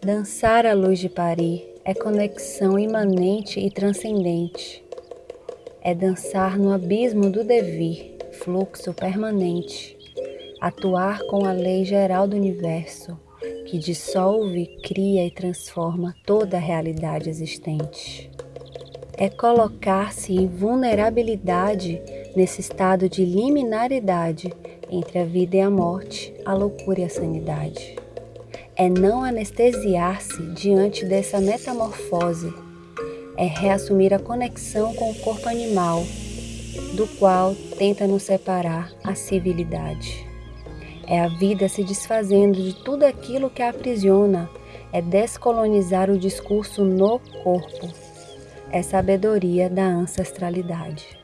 Dançar a luz de Paris é conexão imanente e transcendente. É dançar no abismo do devir, fluxo permanente. Atuar com a lei geral do universo, que dissolve, cria e transforma toda a realidade existente. É colocar-se em vulnerabilidade nesse estado de liminaridade entre a vida e a morte, a loucura e a sanidade. É não anestesiar-se diante dessa metamorfose, é reassumir a conexão com o corpo animal, do qual tenta nos separar a civilidade. É a vida se desfazendo de tudo aquilo que a aprisiona, é descolonizar o discurso no corpo, é sabedoria da ancestralidade.